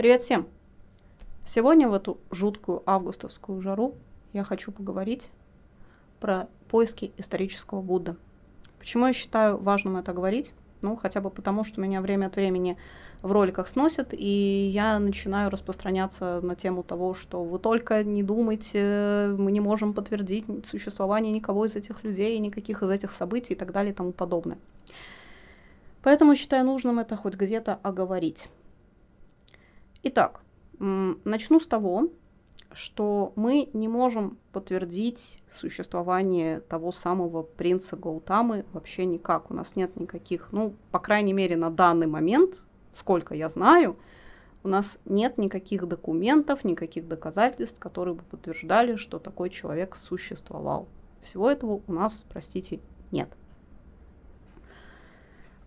Привет всем! Сегодня в эту жуткую августовскую жару я хочу поговорить про поиски исторического Будды. Почему я считаю важным это говорить? Ну, хотя бы потому, что меня время от времени в роликах сносят, и я начинаю распространяться на тему того, что вы только не думайте, мы не можем подтвердить существование никого из этих людей, никаких из этих событий и так далее и тому подобное. Поэтому считаю нужным это хоть где-то оговорить. Итак, начну с того, что мы не можем подтвердить существование того самого принца Гаутамы вообще никак. У нас нет никаких, ну, по крайней мере, на данный момент, сколько я знаю, у нас нет никаких документов, никаких доказательств, которые бы подтверждали, что такой человек существовал. Всего этого у нас, простите, нет.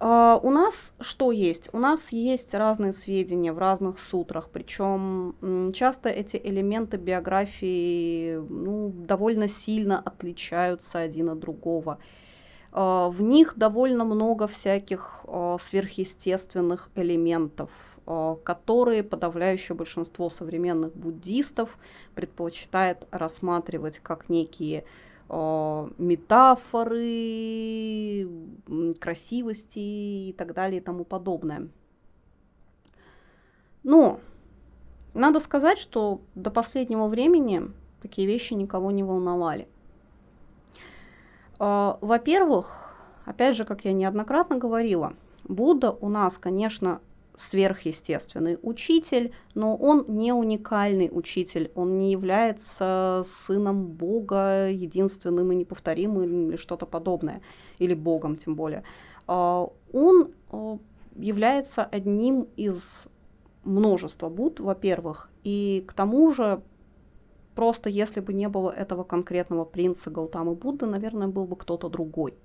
Uh, у нас что есть? У нас есть разные сведения в разных сутрах, причем часто эти элементы биографии ну, довольно сильно отличаются один от другого. Uh, в них довольно много всяких uh, сверхъестественных элементов, которые подавляющее большинство современных буддистов предпочитает рассматривать как некие метафоры, красивости и так далее и тому подобное. Но надо сказать, что до последнего времени такие вещи никого не волновали. Э, во-первых, опять же, как я неоднократно говорила, Будда у нас, конечно, сверхъестественный учитель, но он не уникальный учитель, он не является сыном Бога, единственным и неповторимым или что-то подобное, или Богом тем более. А, он а, является одним из множества Будд, во-первых, и к тому же просто если бы не было этого конкретного принца Гаутамы Будды, наверное, был бы кто-то другой.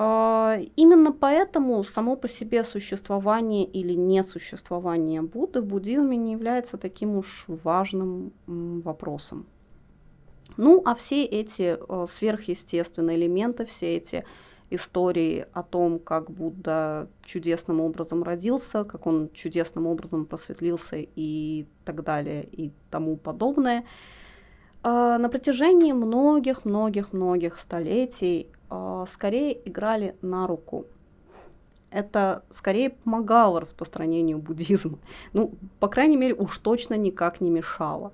А, именно поэтому само по себе существование или несуществование Будды в буддизме не является таким уж важным вопросом. Ну, а все эти э, сверхъестественные элементы, все эти истории о том, как Будда чудесным образом родился, как он чудесным образом просветлился и так далее и тому подобное, э, на протяжении многих-многих-многих столетий скорее играли на руку. Это скорее помогало распространению буддизма. Ну, по крайней мере, уж точно никак не мешало.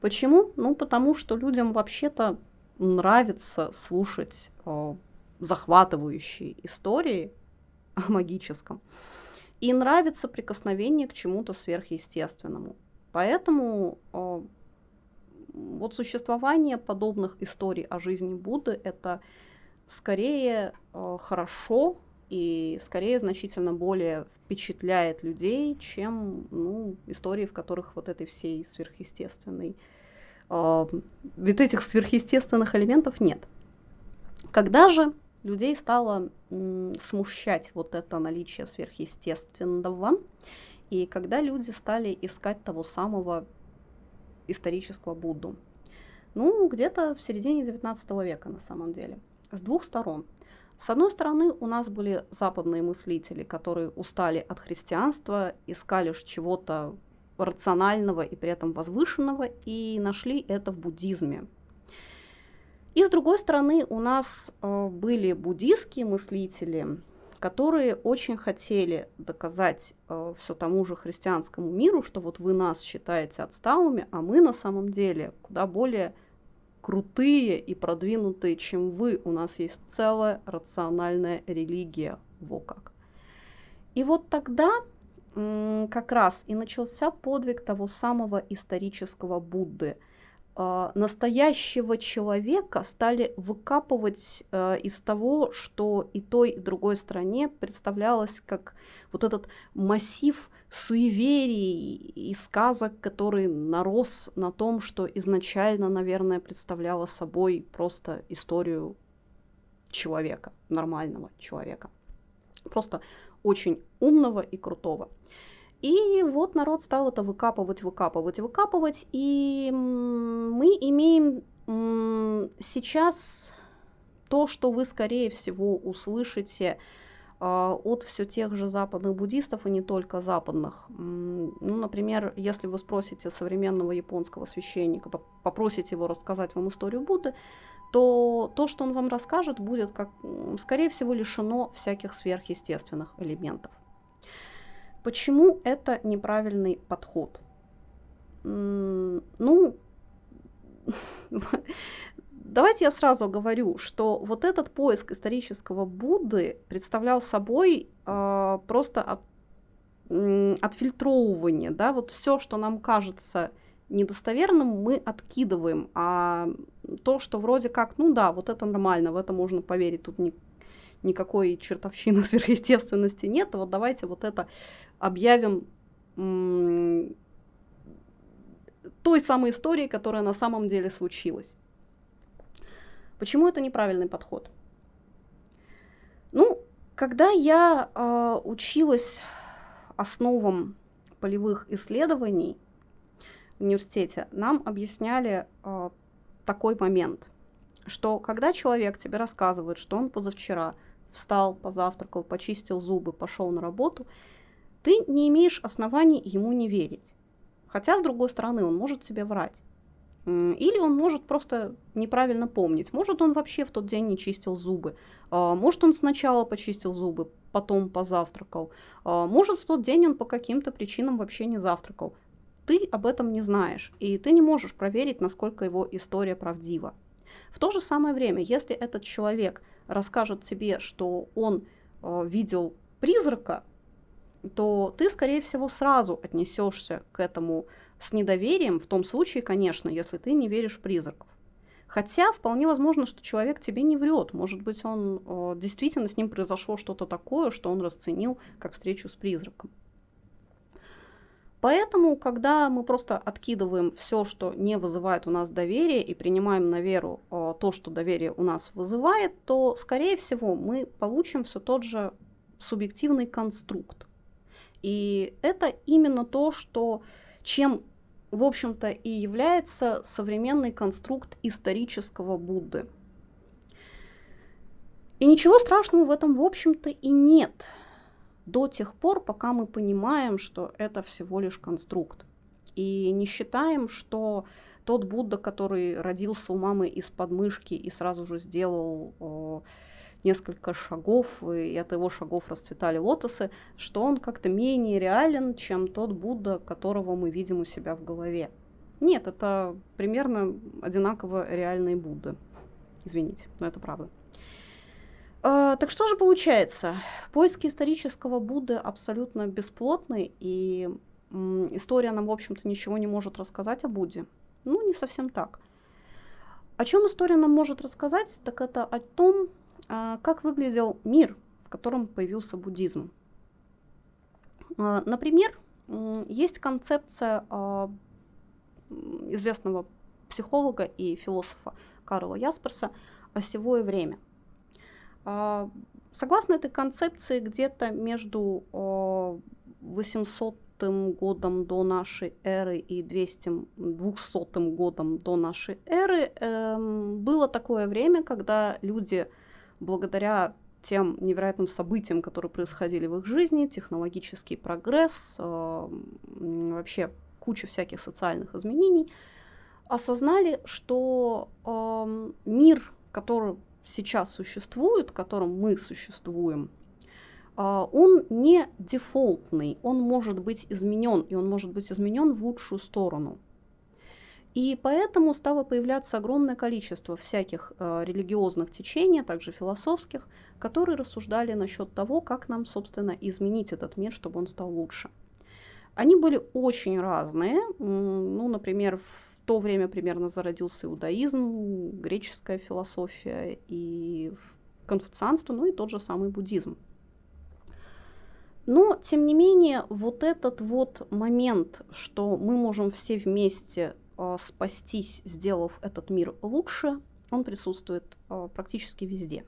Почему? Ну, потому что людям вообще-то нравится слушать э, захватывающие истории о магическом. И нравится прикосновение к чему-то сверхъестественному. Поэтому э, вот существование подобных историй о жизни Будды это скорее э, хорошо и скорее значительно более впечатляет людей, чем ну, истории, в которых вот этой всей сверхъестественной, э, ведь этих сверхъестественных элементов нет. Когда же людей стало м, смущать вот это наличие сверхъестественного, и когда люди стали искать того самого исторического Будду. Ну, где-то в середине 19 века на самом деле. С двух сторон. С одной стороны, у нас были западные мыслители, которые устали от христианства, искали чего-то рационального и при этом возвышенного, и нашли это в буддизме. И с другой стороны, у нас э, были буддийские мыслители, которые очень хотели доказать э, все тому же христианскому миру, что вот вы нас считаете отсталыми, а мы на самом деле куда более крутые и продвинутые, чем вы. У нас есть целая рациональная религия, во как. И вот тогда как раз и начался подвиг того самого исторического Будды – настоящего человека стали выкапывать э, из того, что и той, и другой стране представлялось как вот этот массив суеверий и сказок, который нарос на том, что изначально, наверное, представляло собой просто историю человека, нормального человека. Просто очень умного и крутого. И вот народ стал это выкапывать, выкапывать, выкапывать. И мы имеем сейчас то, что вы, скорее всего, услышите а, от все тех же западных буддистов и не только западных. Ну, например, если вы спросите современного японского священника, попросите его рассказать вам историю Будды, то то, что он вам расскажет, будет, как, скорее всего, лишено всяких сверхъестественных элементов. Почему это неправильный подход? Ну, Давайте я сразу говорю, что вот этот поиск исторического Будды представлял собой э, просто от, э, отфильтровывание, да, вот все, что нам кажется недостоверным, мы откидываем, а то, что вроде как, ну да, вот это нормально, в это можно поверить, тут ни, никакой чертовщины сверхъестественности нет, вот давайте вот это объявим той самой историей, которая на самом деле случилась. Почему это неправильный подход? Ну, когда я э, училась основам полевых исследований в университете, нам объясняли э, такой момент, что когда человек тебе рассказывает, что он позавчера встал, позавтракал, почистил зубы, пошел на работу, ты не имеешь оснований ему не верить. Хотя, с другой стороны, он может себе врать. Или он может просто неправильно помнить. Может, он вообще в тот день не чистил зубы. А, может, он сначала почистил зубы, потом позавтракал. А, может, в тот день он по каким-то причинам вообще не завтракал. Ты об этом не знаешь, и ты не можешь проверить, насколько его история правдива. В то же самое время, если этот человек расскажет тебе, что он э, видел призрака, то ты, скорее всего, сразу отнесешься к этому с недоверием, в том случае, конечно, если ты не веришь в призраков. Хотя вполне возможно, что человек тебе не врет. Может быть, он э, действительно с ним произошло что-то такое, что он расценил как встречу с призраком. Поэтому, когда мы просто откидываем все, что не вызывает у нас доверие, и принимаем на веру э, то, что доверие у нас вызывает, то, скорее всего, мы получим все тот же субъективный конструкт. И это именно то, что чем, в общем-то, и является современный конструкт исторического Будды. И ничего страшного в этом, в общем-то, и нет до тех пор, пока мы понимаем, что это всего лишь конструкт. И не считаем, что тот Будда, который родился у мамы из подмышки и сразу же сделал несколько шагов, и от его шагов расцветали лотосы, что он как-то менее реален, чем тот Будда, которого мы видим у себя в голове. Нет, это примерно одинаково реальные Будды. Извините, но это правда. А, так что же получается? Поиски исторического Будды абсолютно бесплотны, и история нам, в общем-то, ничего не может рассказать о Будде. Ну, не совсем так. О чем история нам может рассказать, так это о том, а, как выглядел мир, в котором появился буддизм? А, например, есть концепция известного психолога и философа Карла Ясперса «Осевое время». Согласно этой концепции, где-то между 800 годом до нашей эры и 200, 200 годом до нашей эры э, было такое время, когда люди благодаря тем невероятным событиям, которые происходили в их жизни, технологический прогресс, э, вообще куча всяких социальных изменений, осознали, что мир, который сейчас существует, в котором мы существуем, э, он не дефолтный, он может быть изменен, и он может быть изменен в лучшую сторону. И поэтому стало появляться огромное количество всяких э, религиозных течений, а также философских, которые рассуждали насчет того, как нам, собственно, изменить этот мир, чтобы он стал лучше. Они были очень разные. Ну, например, то время примерно зародился иудаизм, греческая философия и конфуцианство, ну и тот же самый буддизм. Но, тем не менее, вот этот вот момент, что мы можем все вместе э, спастись, сделав этот мир лучше, он присутствует э, практически везде.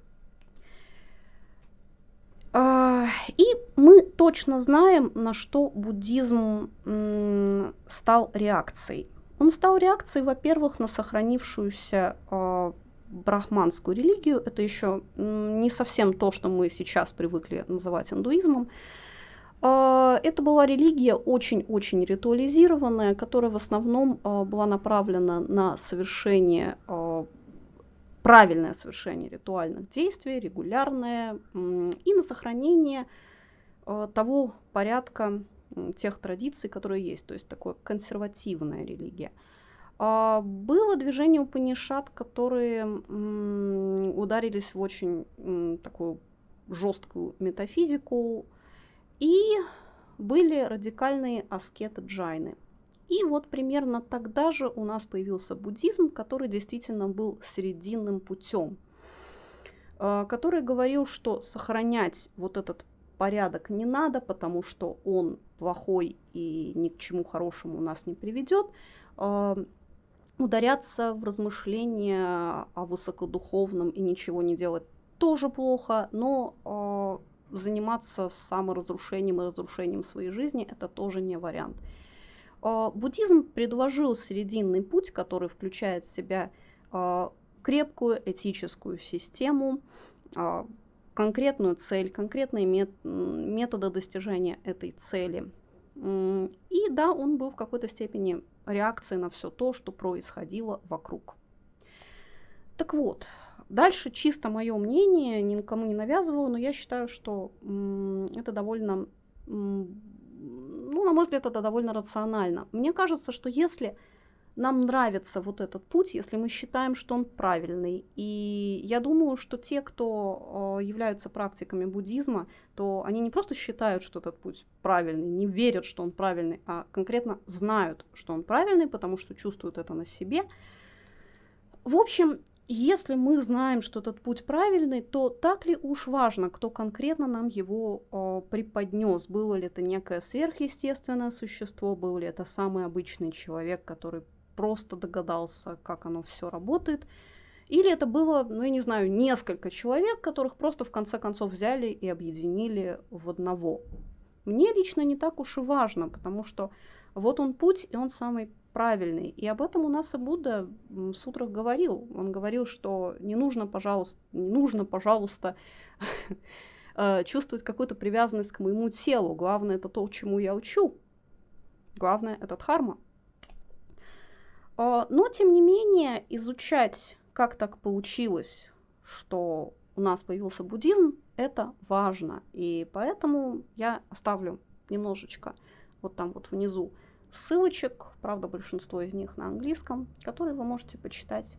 Э, и мы точно знаем, на что буддизм э, стал реакцией. Он стал реакцией, во-первых, на сохранившуюся э, брахманскую религию. Это еще не совсем то, что мы сейчас привыкли называть индуизмом. А, это была религия очень-очень ритуализированная, которая в основном а, была направлена на совершение, а, правильное совершение ритуальных действий, регулярное, и на сохранение того порядка, тех традиций, которые есть, то есть такое консервативная религия. Было движение Упанишат, которые ударились в очень такую жесткую метафизику, и были радикальные аскеты джайны. И вот примерно тогда же у нас появился буддизм, который действительно был срединным путем, э, который говорил, что сохранять вот этот порядок не надо, потому что он плохой и ни к чему хорошему нас не приведет. Э, ударяться в размышления о высокодуховном и ничего не делать тоже плохо, но э, заниматься саморазрушением и разрушением своей жизни, это тоже не вариант. А, буддизм предложил срединный путь, который включает в себя а, крепкую этическую систему, а, конкретную цель, конкретные методы достижения этой цели. И да, он был в какой-то степени реакцией на все то, что происходило вокруг. Так вот, Дальше чисто мое мнение, никому не навязываю, но я считаю, что это довольно, ну, на мой взгляд, это довольно рационально. Мне кажется, что если нам нравится вот этот путь, если мы считаем, что он правильный. И я думаю, что те, кто являются практиками буддизма, то они не просто считают, что этот путь правильный, не верят, что он правильный, а конкретно знают, что он правильный, потому что чувствуют это на себе. В общем, если мы знаем, что этот путь правильный, то так ли уж важно, кто конкретно нам его э, преподнес? Было ли это некое сверхъестественное существо, был ли это самый обычный человек, который просто догадался, как оно все работает? Или это было, ну я не знаю, несколько человек, которых просто в конце концов взяли и объединили в одного? Мне лично не так уж и важно, потому что вот он путь, и он самый правильный. И об этом у нас и Будда в сутрах говорил. Он говорил, что не нужно, пожалуйста, не нужно, пожалуйста, э, чувствовать какую-то привязанность к моему телу. Главное это то, чему я учу. Главное это дхарма. А, но, тем не менее, изучать, как так получилось, что у нас появился буддизм, это важно. И поэтому я оставлю немножечко вот там вот внизу ссылочек, правда, большинство из них на английском, которые вы можете почитать.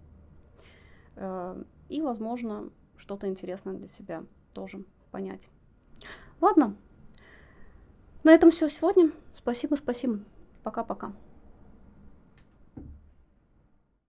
Э, и, возможно, что-то интересное для себя тоже понять. Ладно, на этом все сегодня. Спасибо, спасибо. Пока-пока.